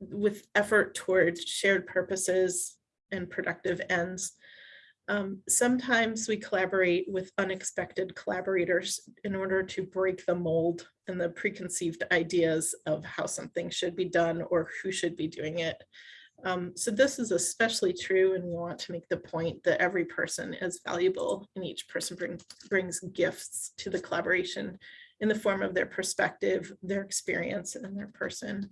with effort towards shared purposes and productive ends. Um, sometimes we collaborate with unexpected collaborators in order to break the mold and the preconceived ideas of how something should be done or who should be doing it. Um, so this is especially true and we want to make the point that every person is valuable and each person bring, brings gifts to the collaboration in the form of their perspective, their experience, and their person.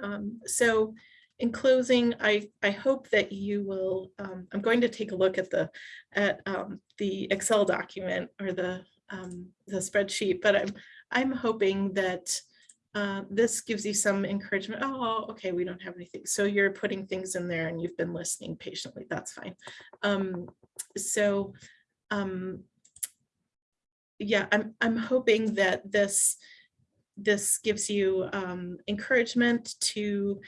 Um, so in closing, I, I hope that you will, um, I'm going to take a look at the at um, the Excel document or the um, the spreadsheet, but I'm I'm hoping that uh, this gives you some encouragement. Oh, okay, we don't have anything. So you're putting things in there and you've been listening patiently. That's fine. Um, so um, yeah, I'm I'm hoping that this this gives you um, encouragement to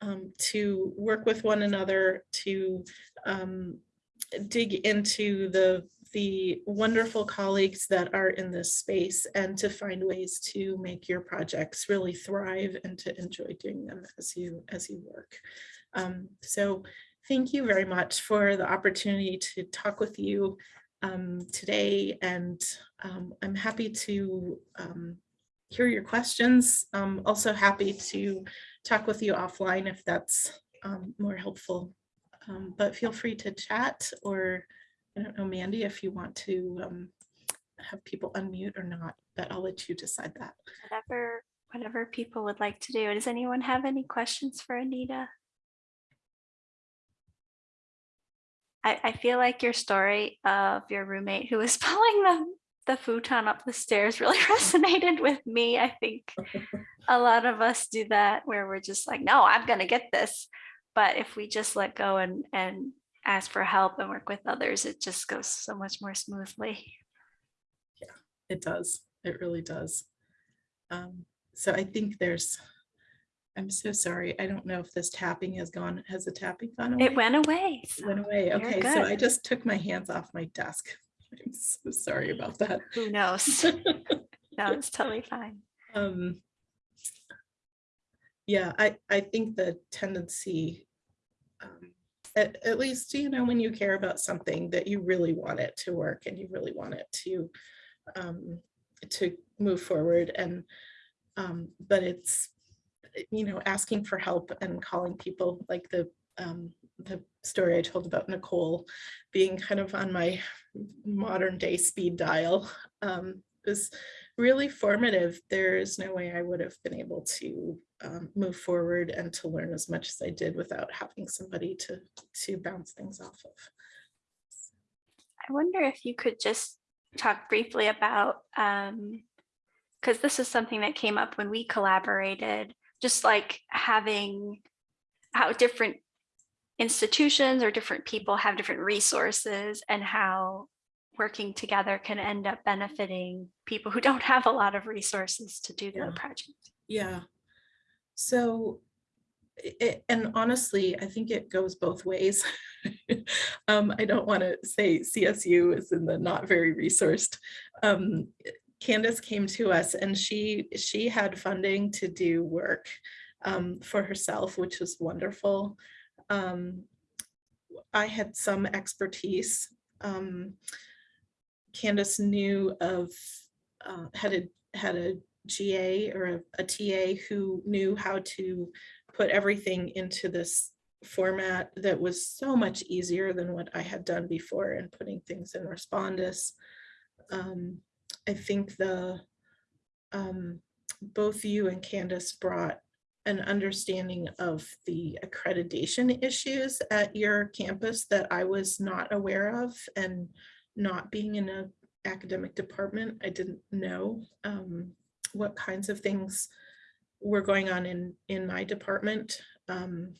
um, to work with one another, to um, dig into the the wonderful colleagues that are in this space and to find ways to make your projects really thrive and to enjoy doing them as you as you work. Um, so thank you very much for the opportunity to talk with you um, today and um, I'm happy to um, hear your questions. I'm also happy to talk with you offline if that's um, more helpful. Um, but feel free to chat or I don't know, Mandy, if you want to um, have people unmute or not, but I'll let you decide that. Whatever, whatever people would like to do. Does anyone have any questions for Anita? I, I feel like your story of your roommate who was pulling the, the futon up the stairs really resonated with me. I think a lot of us do that where we're just like, no, I'm going to get this. But if we just let go and, and ask for help and work with others, it just goes so much more smoothly. Yeah, it does. It really does. Um, so I think there's, I'm so sorry. I don't know if this tapping has gone, has the tapping gone away? It went away. It went away. Okay, so I just took my hands off my desk. I'm so sorry about that. Who knows? No, it's totally fine. Um, yeah, I, I think the tendency, um, at, at least, you know, when you care about something that you really want it to work and you really want it to, um, to move forward and, um, but it's, you know, asking for help and calling people like the, um, the story I told about Nicole being kind of on my modern day speed dial um, was really formative. There is no way I would have been able to um, move forward and to learn as much as I did without having somebody to to bounce things off of. I wonder if you could just talk briefly about, um, because this is something that came up when we collaborated, just like having how different institutions or different people have different resources and how working together can end up benefiting people who don't have a lot of resources to do their Yeah. project. Yeah. So, i- i- and honestly, I think it goes both ways. um, I don't want to say CSU is in the not very resourced. Um, Candace came to us and she she had funding to do work um, for herself, which was wonderful. Um, I had some expertise. Um, Candace knew of uh, had a had a GA or a, a TA who knew how to put everything into this format that was so much easier than what I had done before and putting things in Respondus. Um, I think the um, both you and Candace brought an understanding of the accreditation issues at your campus that I was not aware of and not being in a academic department, I didn't know um, what kinds of things were going on in, in my department. um,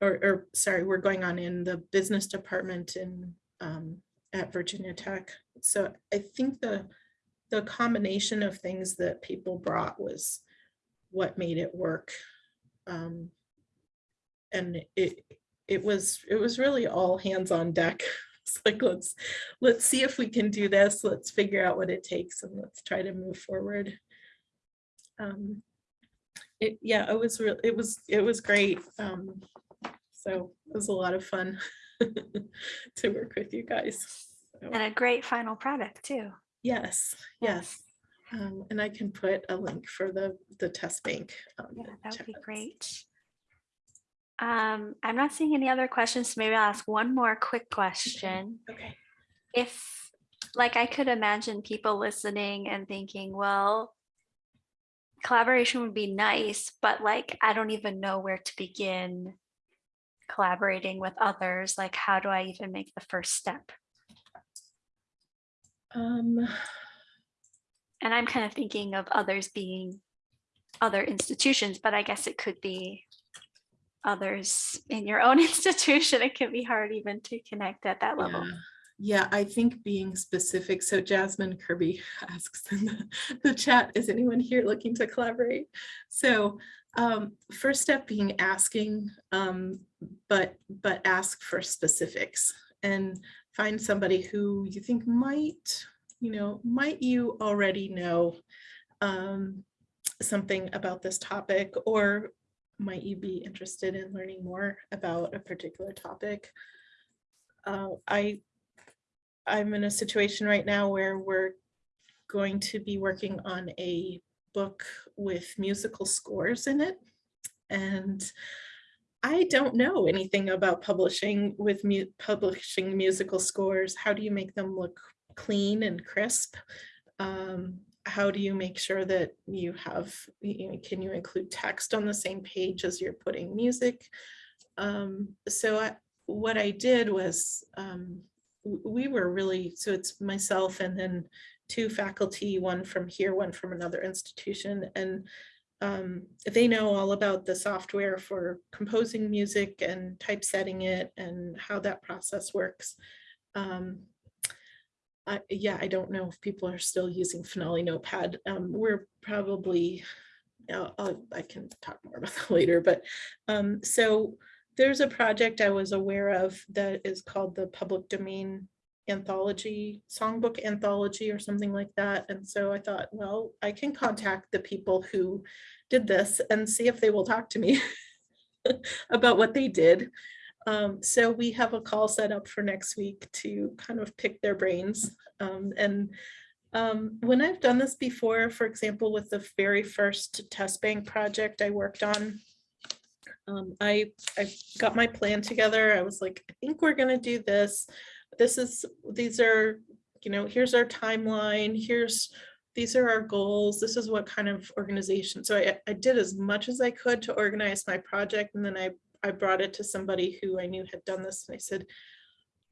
Or, or, sorry, were going on in the business department in, um, at Virginia Tech. So I think the, the combination of things that people brought was what made it work. Um, And it, it was, it was really all hands on deck. It's like, let's, let's see if we can do this. Let's figure out what it takes and let's try to move forward. Um, It, yeah, it was real, it was, it was great. Um, So it was a lot of fun to work with you guys. So, And a great final product too. Yes, yes. Um, And I can put a link for the, the test bank. um, Yeah, that would be great. Um, I'm not seeing any other questions, so maybe I'll ask one more quick question. Okay. If, like, I could imagine people listening and thinking, well, collaboration would be nice, but like, I don't even know where to begin collaborating with others. Like, how do I even make the first step? Um, And I'm kind of thinking of others being other institutions, but I guess it could be others in your own institution. It can be hard even to connect at that level. Yeah. Yeah, I think being specific, so Jasmine Kirby asks in the, the chat, is anyone here looking to collaborate? So um, first step being asking, um, but, but ask for specifics and find somebody who you think might, you know, might you already know um, something about this topic or might you be interested in learning more about a particular topic? Uh, I I'm in a situation right now where we're going to be working on a book with musical scores in it. And I don't know anything about publishing with mu- publishing musical scores. How do you make them look clean and crisp? Um, how do you make sure that you have, you know, can you include text on the same page as you're putting music? Um, so I, what I did was, um, we were really, so it's myself and then two faculty, one from here, one from another institution. And um, they know all about the software for composing music and typesetting it and how that process works. Um, I, yeah, I don't know if people are still using Finale Notepad. Um, we're probably, I'll- I'll- I can talk more about that later, but um, so there's a project I was aware of that is called the Public Domain Anthology, Songbook Anthology or something like that. And so I thought, well, I can contact the people who did this and see if they will talk to me about what they did. Um, so we have a call set up for next week to kind of pick their brains. Um, and um, when I've done this before, for example, with the very first test bank project I worked on, Um, I, I got my plan together. I was like, I think we're gonna do this. This is, these are, you know, here's our timeline, here's, these are our goals. This is what kind of organization. So I, I did as much as I could to organize my project. And then I, I brought it to somebody who I knew had done this and I said,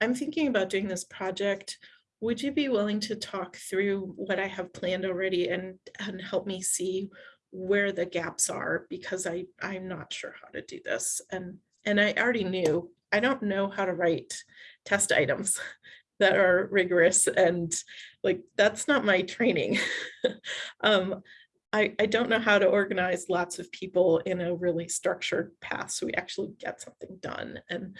I'm thinking about doing this project. Would you be willing to talk through what I have planned already and, and help me see where the gaps are? Because I, I'm not sure how to do this. And, and I already knew, I don't know how to write test items that are rigorous and like, that's not my training. um, I, I don't know how to organize lots of people in a really structured path so we actually get something done. And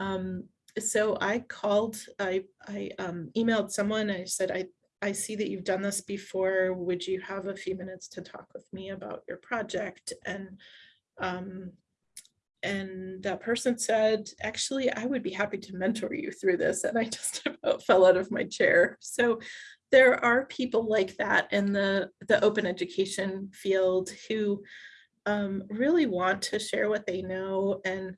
um, so I called, I, I um, emailed someone, I said, I, I see that you've done this before. Would you have a few minutes to talk with me about your project? And um, and that person said, actually, I would be happy to mentor you through this. And I just about fell out of my chair. So there are people like that in the, the open education field who um, really want to share what they know and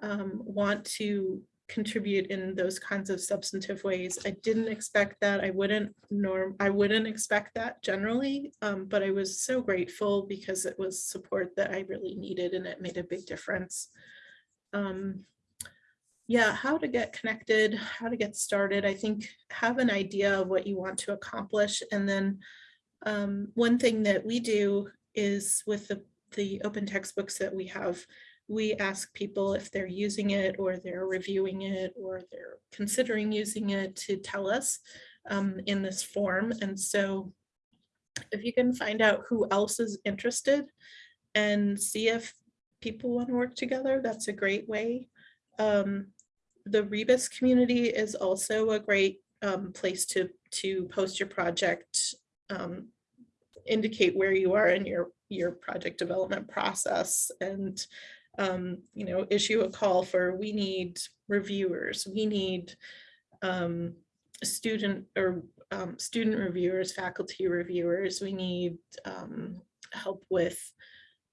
um, want to contribute in those kinds of substantive ways. I didn't expect that. I wouldn't norm. I wouldn't expect that generally, um, but I was so grateful because it was support that I really needed and it made a big difference. Um, yeah, how to get connected, how to get started. I think have an idea of what you want to accomplish. And then um, one thing that we do is with the, the open textbooks that we have, we ask people if they're using it or they're reviewing it or they're considering using it to tell us um, in this form. And so if you can find out who else is interested and see if people want to work together, that's a great way. Um, the Rebus community is also a great um, place to, to post your project, um, indicate where you are in your, your project development process and um, you know, issue a call for we need reviewers, we need um, student or um, student reviewers, faculty reviewers, we need um, help with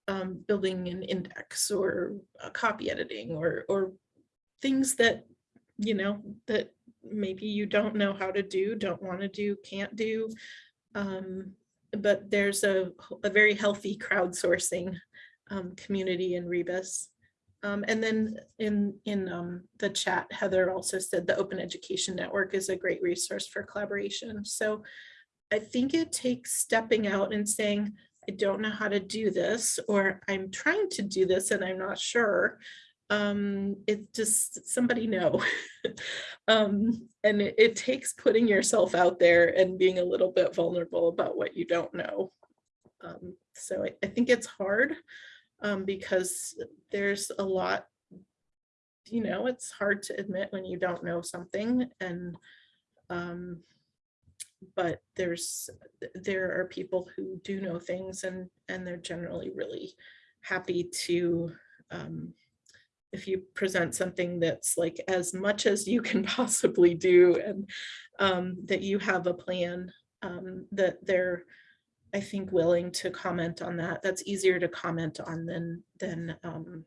um, building an index or copy editing or, or things that, you know, that maybe you don't know how to do, don't want to do, can't do. Um, but there's a, a very healthy crowdsourcing um, community in Rebus. Um, and then in, in um, the chat, Heather also said the Open Education Network is a great resource for collaboration. So I think it takes stepping out and saying, I don't know how to do this, or I'm trying to do this and I'm not sure. Um, it just somebody know. um, and it, it takes putting yourself out there and being a little bit vulnerable about what you don't know. Um, so I, I think it's hard um, because there's a lot, you know, it's hard to admit when you don't know something and um, but there's there are people who do know things and and they're generally really happy to um, if you present something that's like as much as you can possibly do and um, that you have a plan um, that they're I think willing to comment on that. That's easier to comment on than than um,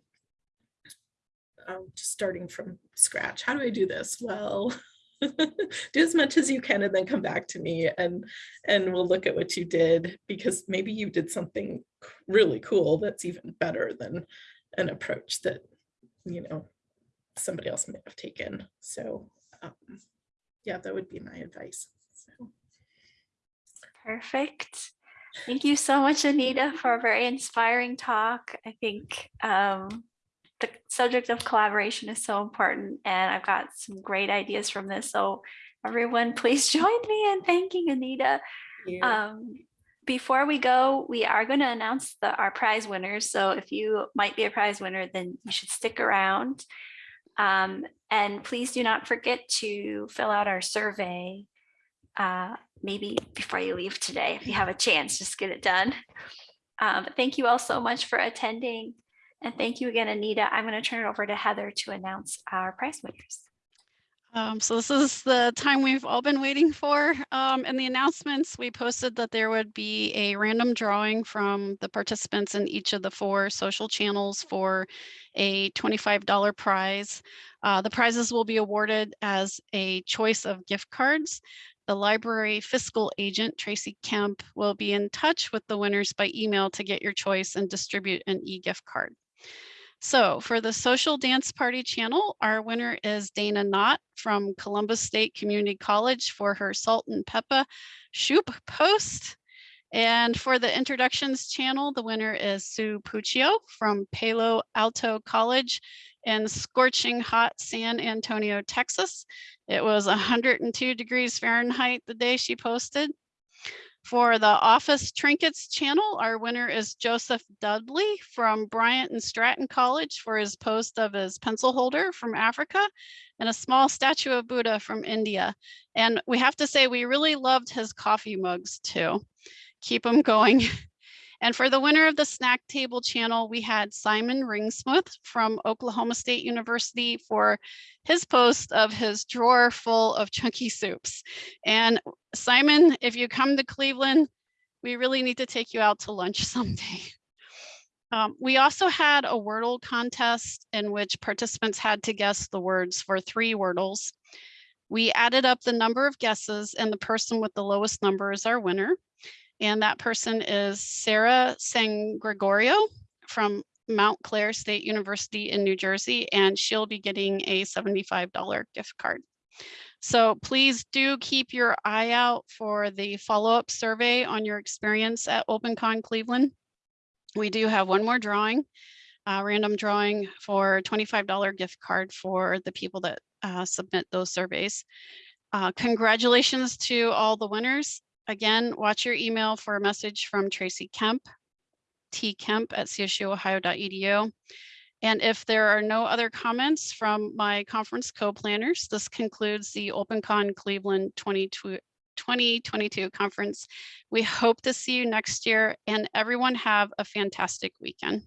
just starting from scratch. How do I do this? Well, do as much as you can and then come back to me and and we'll look at what you did because maybe you did something really cool that's even better than an approach that you know somebody else may have taken. So um, yeah, that would be my advice. So. Perfect. Thank you so much, Anita, for a very inspiring talk. I think um, the subject of collaboration is so important and I've got some great ideas from this. So everyone, please join me in thanking Anita. Um, before we go, we are going to announce the, our prize winners. So if you might be a prize winner, then you should stick around. Um, and please do not forget to fill out our survey uh, maybe before you leave today, if you have a chance, just get it done. Um, thank you all so much for attending. And thank you again, Anita. I'm going to turn it over to Heather to announce our prize winners. Um, so this is the time we've all been waiting for. Um, in the announcements, we posted that there would be a random drawing from the participants in each of the four social channels for a $25 prize. Uh, the prizes will be awarded as a choice of gift cards. The library fiscal agent, Tracy Kemp, will be in touch with the winners by email to get your choice and distribute an e-gift card. So for the social dance party channel, our winner is Dana Knott from Columbus State Community College for her Salt and Pepa Shoop post. And for the introductions channel, the winner is Sue Puccio from Palo Alto College in scorching hot San Antonio, Texas. It was 102 degrees Fahrenheit the day she posted. For the Office Trinkets channel, our winner is Joseph Dudley from Bryant and Stratton College for his post of his pencil holder from Africa and a small statue of Buddha from India. And we have to say, we really loved his coffee mugs too. Keep them going. And for the winner of the snack table channel, we had Simon Ringsmith from Oklahoma State University for his post of his drawer full of chunky soups. And Simon, if you come to Cleveland, we really need to take you out to lunch someday. Um, we also had a Wordle contest in which participants had to guess the words for three Wordles. We added up the number of guesses and the person with the lowest number is our winner. And that person is Sarah San Gregorio from Montclair State University in New Jersey, and she'll be getting a $75 gift card. So please do keep your eye out for the follow-up survey on your experience at OpenCon Cleveland. We do have one more drawing, a random drawing for a $25 gift card for the people that uh, submit those surveys. Uh, congratulations to all the winners. Again, watch your email for a message from Tracy Kemp, tkemp at csuohio.edu. And if there are no other comments from my conference co-planners, this concludes the OpenCon Cleveland 2022 conference. We hope to see you next year and everyone have a fantastic weekend.